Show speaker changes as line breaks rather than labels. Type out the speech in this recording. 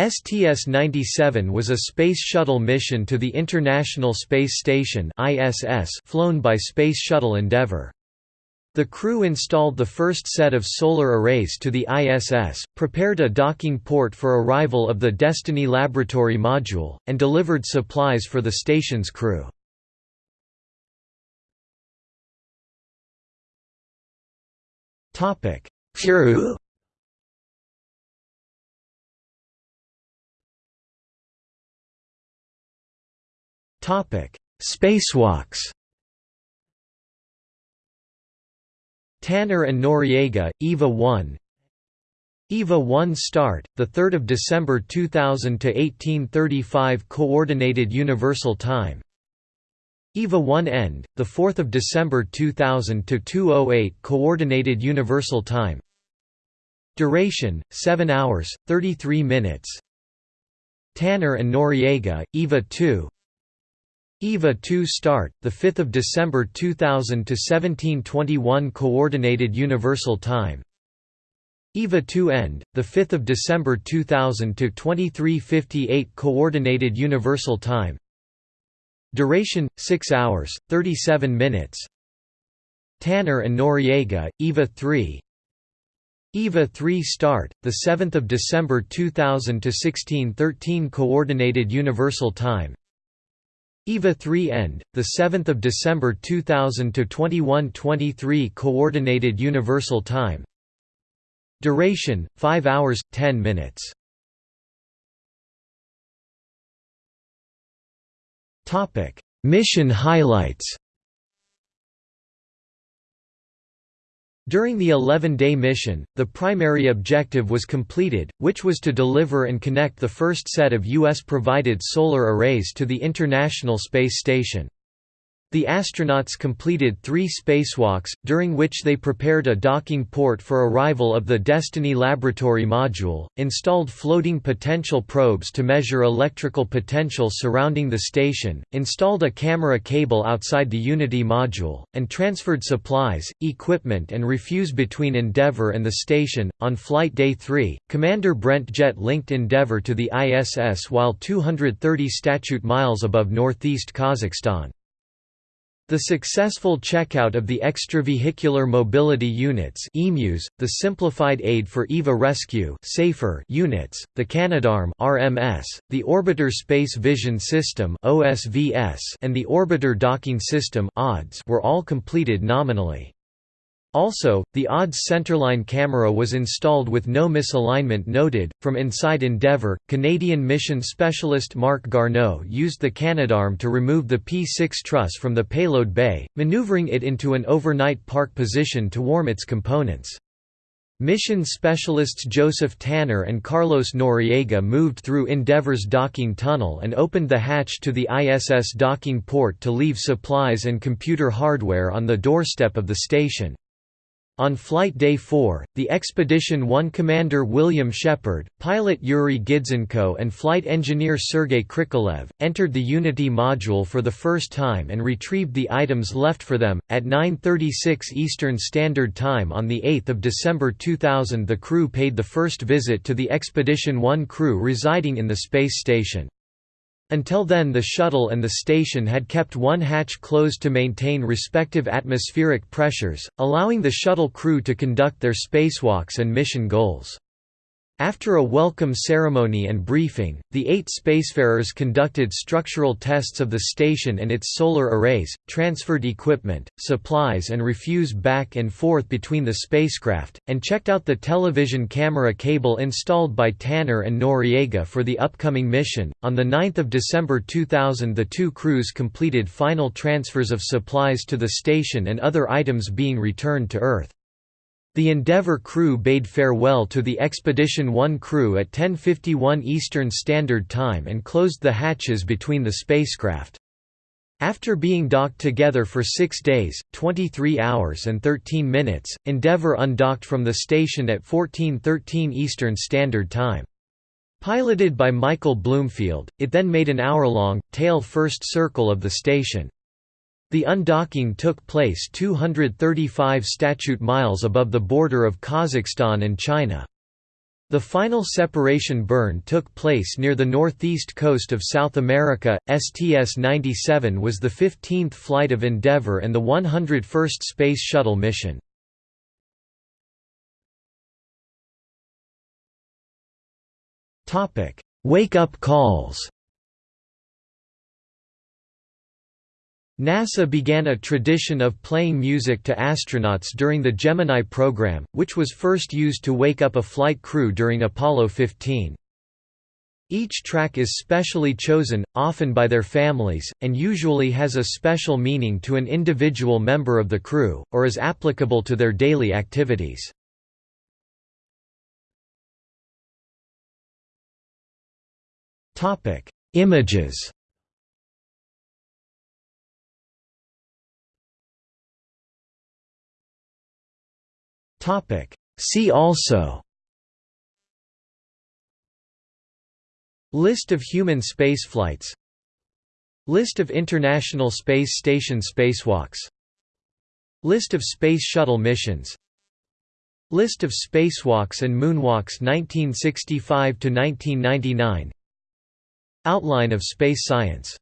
STS-97 was a Space Shuttle mission to the International Space Station flown by Space Shuttle Endeavour. The crew installed the first set of solar arrays to the ISS, prepared a docking port for arrival of the Destiny Laboratory module, and delivered supplies for the station's crew. Crew Spacewalks Tanner and Noriega, EVA 1 EVA 1 start, 3 December 2000 to 1835 Coordinated Universal Time. EVA 1 end, 4 December 2000 to 208 Coordinated Universal Time. Duration, 7 hours, 33 minutes. Tanner and Noriega, EVA 2 EVA 2 start, 5 December 2000 to 1721 Coordinated Universal Time. EVA 2 end, 5 December 2000 to 2358 Coordinated Universal Time. Duration, 6 hours, 37 minutes. Tanner and Noriega, EVA 3 EVA 3 start, 7 December 2000 to 1613 Coordinated Universal Time EVA 3 end, 7 December 2000 to 2123 Coordinated Universal Time. Duration: 5 hours 10 minutes. Topic: Mission highlights. During the 11-day mission, the primary objective was completed, which was to deliver and connect the first set of U.S.-provided solar arrays to the International Space Station. The astronauts completed three spacewalks, during which they prepared a docking port for arrival of the Destiny Laboratory module, installed floating potential probes to measure electrical potential surrounding the station, installed a camera cable outside the Unity module, and transferred supplies, equipment, and refuse between Endeavour and the station. On Flight Day 3, Commander Brent Jett linked Endeavour to the ISS while 230 statute miles above northeast Kazakhstan. The successful checkout of the Extravehicular Mobility Units EMUs, the Simplified Aid for EVA Rescue SAFER units, the Canadarm RMS, the Orbiter Space Vision System OSVS, and the Orbiter Docking System ODS were all completed nominally. Also, the ODS centerline camera was installed with no misalignment noted. From inside Endeavour, Canadian mission specialist Marc Garneau used the Canadarm to remove the P 6 truss from the payload bay, maneuvering it into an overnight park position to warm its components. Mission specialists Joseph Tanner and Carlos Noriega moved through Endeavour's docking tunnel and opened the hatch to the ISS docking port to leave supplies and computer hardware on the doorstep of the station. On Flight Day 4, the Expedition 1 commander William Shepard, pilot Yuri Gidzenko and flight engineer Sergei Krikalev, entered the Unity module for the first time and retrieved the items left for them. At 9.36 Eastern Standard Time on 8 December 2000 the crew paid the first visit to the Expedition 1 crew residing in the space station. Until then the shuttle and the station had kept one hatch closed to maintain respective atmospheric pressures, allowing the shuttle crew to conduct their spacewalks and mission goals. After a welcome ceremony and briefing, the eight spacefarers conducted structural tests of the station and its solar arrays, transferred equipment, supplies and refuse back and forth between the spacecraft, and checked out the television camera cable installed by Tanner and Noriega for the upcoming mission. On 9 December 2000 the two crews completed final transfers of supplies to the station and other items being returned to Earth. The Endeavour crew bade farewell to the Expedition 1 crew at 10.51 Eastern Standard Time and closed the hatches between the spacecraft. After being docked together for six days, 23 hours and 13 minutes, Endeavour undocked from the station at 14.13 Eastern Standard Time. Piloted by Michael Bloomfield, it then made an hour-long, tail-first circle of the station. The undocking took place 235 statute miles above the border of Kazakhstan and China. The final separation burn took place near the northeast coast of South America. STS-97 was the 15th flight of Endeavour and the 101st Space Shuttle mission. Wake-up calls. NASA began a tradition of playing music to astronauts during the Gemini program, which was first used to wake up a flight crew during Apollo 15. Each track is specially chosen, often by their families, and usually has a special meaning to an individual member of the crew, or is applicable to their daily activities. Images Topic. See also. List of human spaceflights. List of International Space Station spacewalks. List of Space Shuttle missions. List of spacewalks and moonwalks 1965 to 1999 Outline of space science